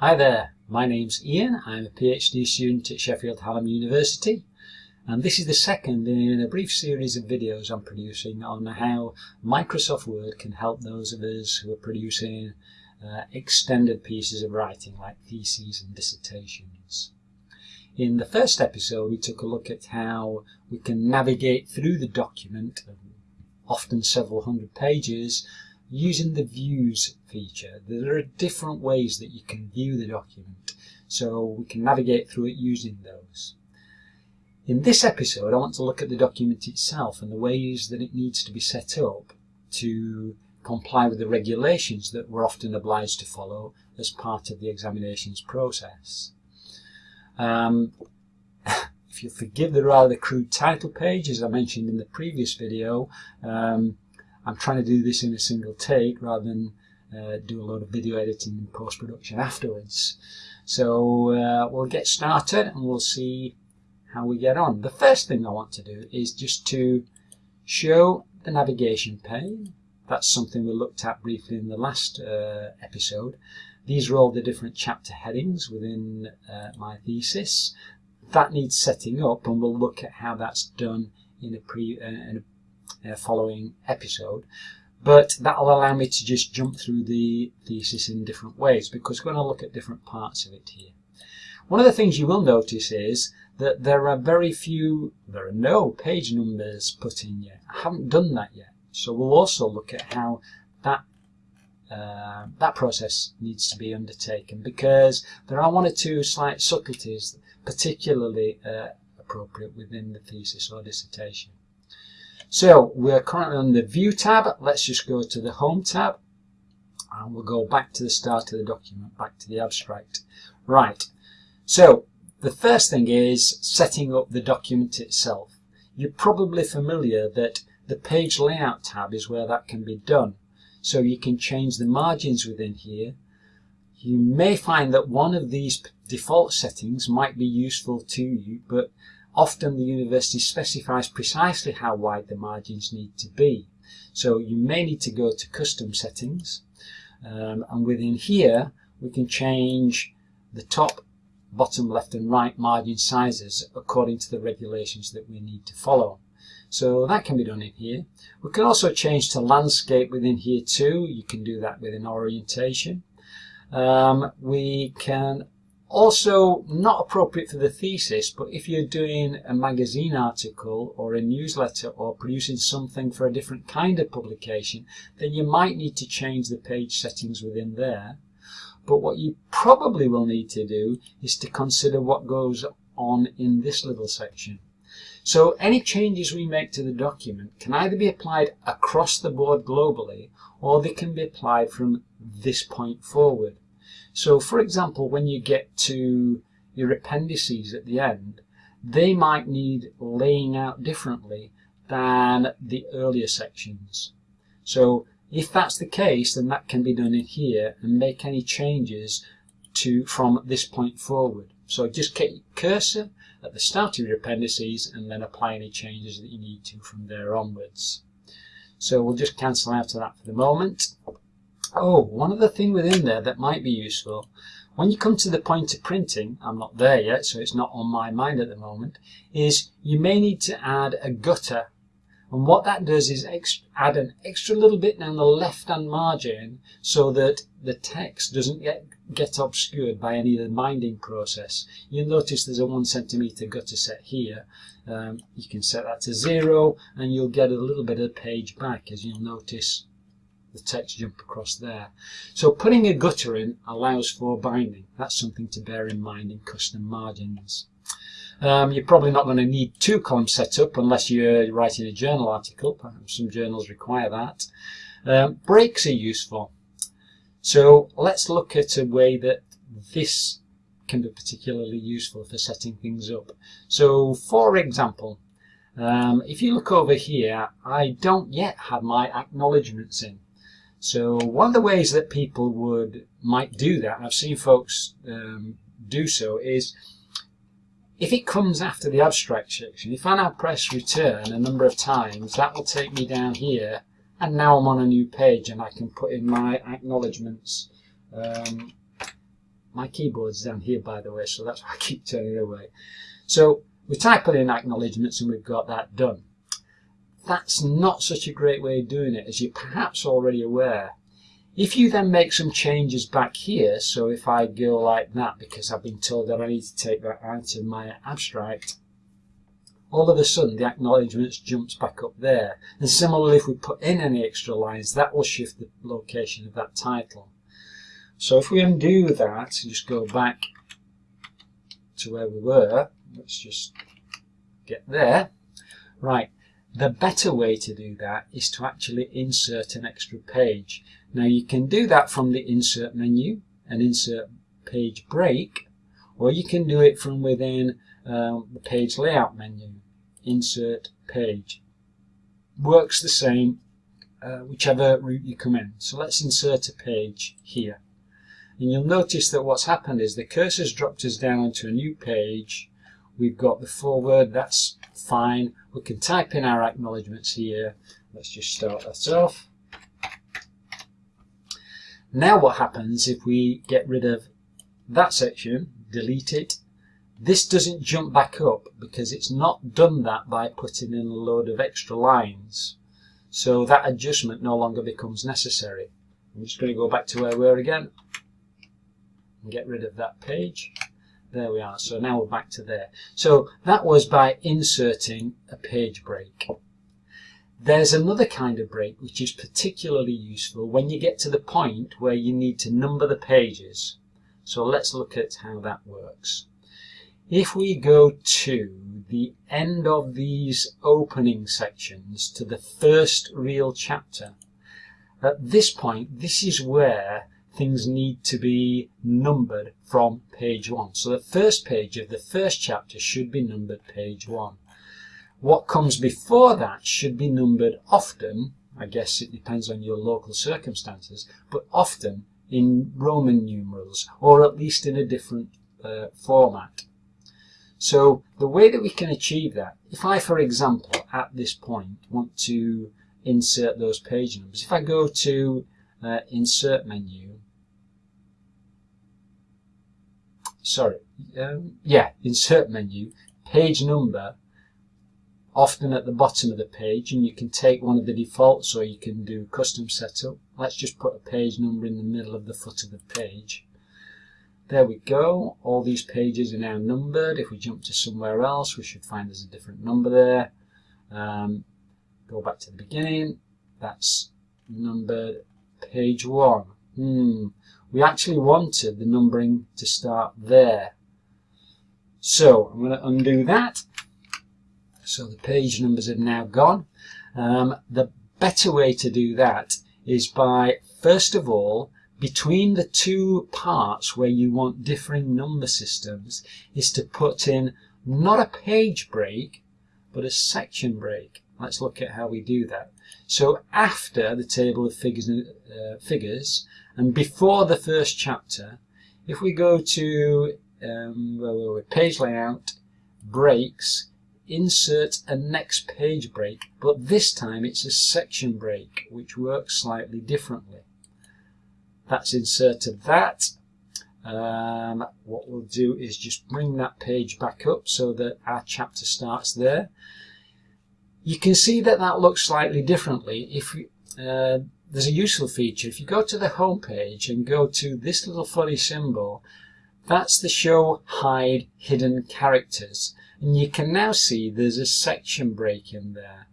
Hi there, my name's Ian. I'm a PhD student at Sheffield Hallam University and this is the second in a brief series of videos I'm producing on how Microsoft Word can help those of us who are producing uh, extended pieces of writing like theses and dissertations. In the first episode we took a look at how we can navigate through the document, often several hundred pages, using the views feature. There are different ways that you can view the document, so we can navigate through it using those. In this episode I want to look at the document itself and the ways that it needs to be set up to comply with the regulations that we're often obliged to follow as part of the examinations process. Um, if you forgive the rather crude title page, as I mentioned in the previous video, um, I'm trying to do this in a single take rather than uh, do a lot of video editing and post-production afterwards. So uh, we'll get started and we'll see how we get on. The first thing I want to do is just to show the navigation pane. That's something we looked at briefly in the last uh, episode. These are all the different chapter headings within uh, my thesis. That needs setting up and we'll look at how that's done in a, pre, uh, in a uh, following episode. But that'll allow me to just jump through the thesis in different ways because we're going to look at different parts of it here. One of the things you will notice is that there are very few, there are no page numbers put in yet. I haven't done that yet. So we'll also look at how that uh, that process needs to be undertaken because there are one or two slight subtleties particularly uh, appropriate within the thesis or dissertation. So we're currently on the View tab. Let's just go to the Home tab and we'll go back to the start of the document, back to the abstract. Right, so the first thing is setting up the document itself. You're probably familiar that the Page Layout tab is where that can be done. So you can change the margins within here. You may find that one of these default settings might be useful to you, but Often the university specifies precisely how wide the margins need to be. So you may need to go to custom settings um, and within here we can change the top, bottom, left and right margin sizes according to the regulations that we need to follow. So that can be done in here. We can also change to landscape within here too. You can do that within orientation. Um, we can also, not appropriate for the thesis, but if you're doing a magazine article or a newsletter or producing something for a different kind of publication, then you might need to change the page settings within there. But what you probably will need to do is to consider what goes on in this little section. So any changes we make to the document can either be applied across the board globally or they can be applied from this point forward. So for example, when you get to your appendices at the end, they might need laying out differently than the earlier sections. So if that's the case, then that can be done in here and make any changes to from this point forward. So just get your cursor at the start of your appendices and then apply any changes that you need to from there onwards. So we'll just cancel out of that for the moment. Oh, one other thing within there that might be useful. When you come to the point of printing, I'm not there yet, so it's not on my mind at the moment, is you may need to add a gutter. And what that does is add an extra little bit down the left-hand margin so that the text doesn't get, get obscured by any of the binding process. You'll notice there's a one centimeter gutter set here. Um, you can set that to zero and you'll get a little bit of page back as you'll notice the text jump across there. So putting a gutter in allows for binding. That's something to bear in mind in custom margins. Um, you're probably not going to need two columns set up unless you're writing a journal article. Some journals require that. Um, breaks are useful. So let's look at a way that this can be particularly useful for setting things up. So for example, um, if you look over here, I don't yet have my acknowledgements in. So one of the ways that people would might do that, I've seen folks um, do so, is if it comes after the abstract section, if I now press return a number of times, that will take me down here, and now I'm on a new page and I can put in my acknowledgements um, My keyboard's down here, by the way, so that's why I keep turning it away. So we type in acknowledgements and we've got that done. That's not such a great way of doing it, as you're perhaps already aware. If you then make some changes back here, so if I go like that because I've been told that I need to take that out of my abstract, all of a sudden the acknowledgements jumps back up there. And similarly, if we put in any extra lines, that will shift the location of that title. So if we undo that, and just go back to where we were, let's just get there. Right, the better way to do that is to actually insert an extra page. Now you can do that from the insert menu and insert page break, or you can do it from within um, the page layout menu, insert page. Works the same uh, whichever route you come in. So let's insert a page here. And you'll notice that what's happened is the cursor's dropped us down onto a new page. We've got the forward, that's fine. We can type in our acknowledgements here. Let's just start that off. Now what happens if we get rid of that section, delete it, this doesn't jump back up because it's not done that by putting in a load of extra lines. So that adjustment no longer becomes necessary. I'm just going to go back to where we were again and get rid of that page. There we are. So now we're back to there. So that was by inserting a page break. There's another kind of break which is particularly useful when you get to the point where you need to number the pages. So let's look at how that works. If we go to the end of these opening sections to the first real chapter, at this point, this is where things need to be numbered from page one. So the first page of the first chapter should be numbered page one. What comes before that should be numbered often, I guess it depends on your local circumstances, but often in Roman numerals, or at least in a different uh, format. So the way that we can achieve that, if I, for example, at this point want to insert those page numbers, if I go to uh, Insert menu, sorry, um, yeah, Insert menu, page number, often at the bottom of the page, and you can take one of the defaults or you can do custom setup. Let's just put a page number in the middle of the foot of the page. There we go. All these pages are now numbered. If we jump to somewhere else, we should find there's a different number there. Um, go back to the beginning. That's numbered page one. Hmm. We actually wanted the numbering to start there. So I'm going to undo that. So the page numbers have now gone. Um, the better way to do that is by, first of all, between the two parts where you want differing number systems is to put in not a page break, but a section break. Let's look at how we do that. So after the table of figures, uh, figures and before the first chapter, if we go to um, where we page layout, breaks, insert a next page break, but this time it's a section break, which works slightly differently. That's inserted that. Um, what we'll do is just bring that page back up so that our chapter starts there. You can see that that looks slightly differently. If uh, There's a useful feature. If you go to the home page and go to this little funny symbol, that's the show hide hidden characters. And you can now see there's a section break in there.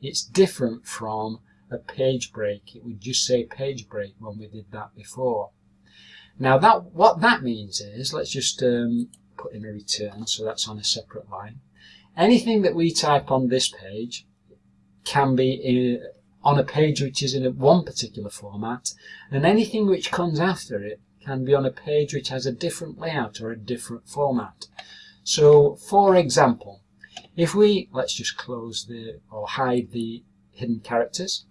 It's different from a page break. It would just say page break when we did that before. Now that what that means is, let's just um, put in a return, so that's on a separate line. Anything that we type on this page can be in, on a page which is in one particular format, and anything which comes after it can be on a page which has a different layout or a different format. So, for example, if we, let's just close the, or hide the hidden characters.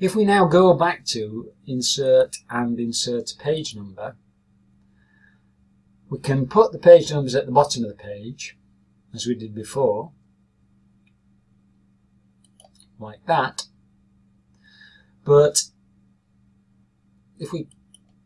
If we now go back to insert and insert page number, we can put the page numbers at the bottom of the page, as we did before, like that. But if we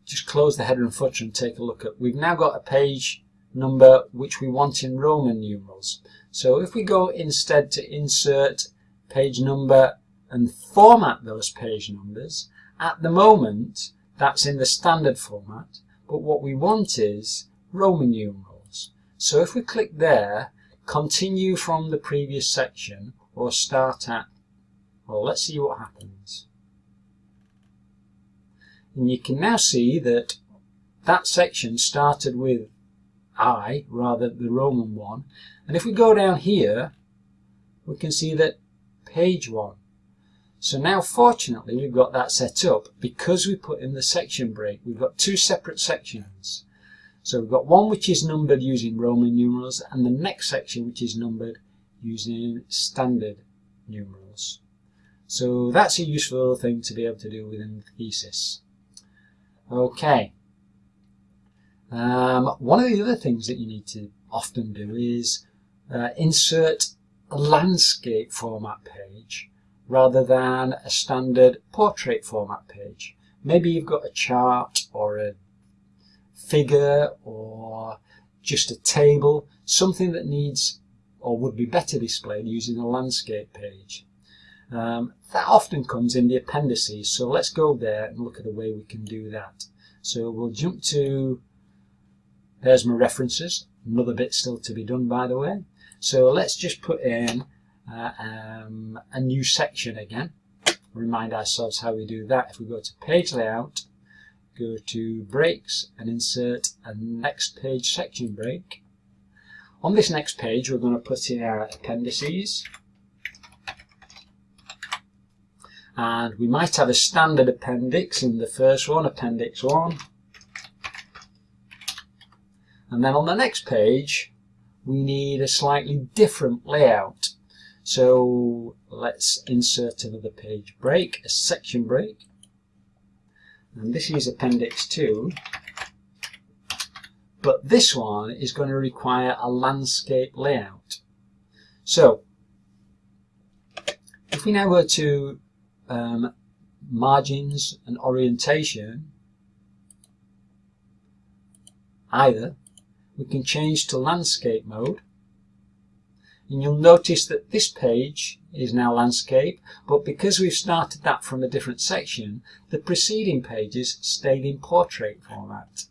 just close the header and footer and take a look at, we've now got a page number which we want in Roman numerals. So if we go instead to insert page number and format those page numbers, at the moment that's in the standard format, but what we want is Roman numerals. So if we click there, continue from the previous section or start at, well let's see what happens. And you can now see that that section started with I rather the Roman one. And if we go down here, we can see that page one. So now fortunately we've got that set up because we put in the section break. We've got two separate sections. So we've got one which is numbered using Roman numerals and the next section which is numbered using standard numerals. So that's a useful thing to be able to do within the thesis. Okay. Um, one of the other things that you need to often do is uh, insert a landscape format page rather than a standard portrait format page. Maybe you've got a chart or a figure or just a table, something that needs or would be better displayed using a landscape page. Um, that often comes in the appendices, so let's go there and look at the way we can do that. So we'll jump to, there's my references, another bit still to be done by the way. So let's just put in uh, um, a new section again. Remind ourselves how we do that. If we go to page layout, go to breaks and insert a next page section break. On this next page we're going to put in our appendices. And we might have a standard appendix in the first one, appendix 1 and then on the next page we need a slightly different layout. So let's insert another page break, a section break and this is appendix 2 but this one is going to require a landscape layout. So if we now go to um, margins and orientation, either we can change to landscape mode and you'll notice that this page is now landscape but because we've started that from a different section the preceding pages stayed in portrait format.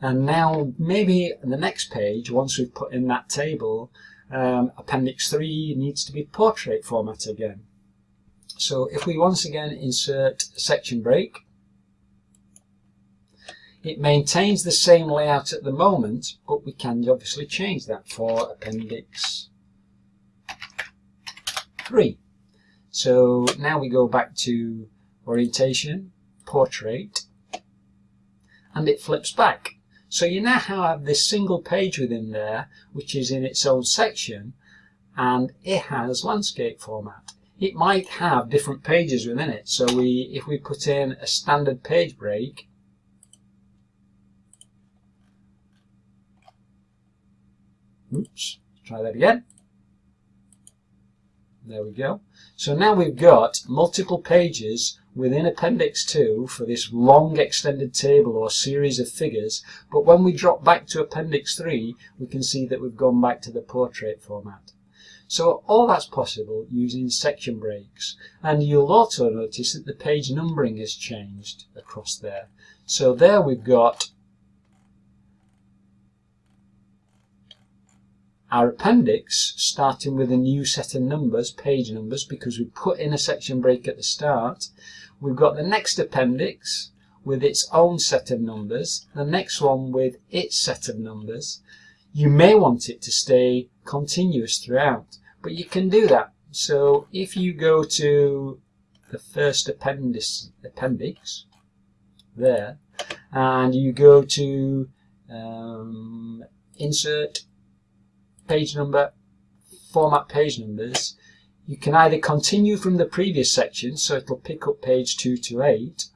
And now maybe the next page once we've put in that table um, appendix 3 needs to be portrait format again. So if we once again insert section break, it maintains the same layout at the moment, but we can obviously change that for Appendix 3. So now we go back to Orientation, Portrait, and it flips back. So you now have this single page within there, which is in its own section, and it has landscape format it might have different pages within it. So we, if we put in a standard page break, oops, try that again. There we go. So now we've got multiple pages within Appendix 2 for this long extended table or series of figures, but when we drop back to Appendix 3, we can see that we've gone back to the portrait format. So all that's possible using section breaks. And you'll also notice that the page numbering has changed across there. So there we've got our appendix starting with a new set of numbers, page numbers, because we put in a section break at the start. We've got the next appendix with its own set of numbers, the next one with its set of numbers. You may want it to stay continuous throughout. But you can do that. So if you go to the first appendix, appendix there, and you go to um, insert page number, format page numbers, you can either continue from the previous section, so it'll pick up page 2 to 8,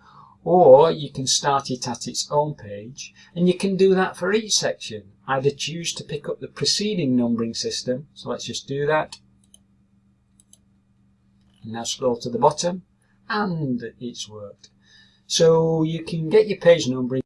or you can start it at its own page, and you can do that for each section either choose to pick up the preceding numbering system. So let's just do that. Now scroll to the bottom and it's worked. So you can get your page numbering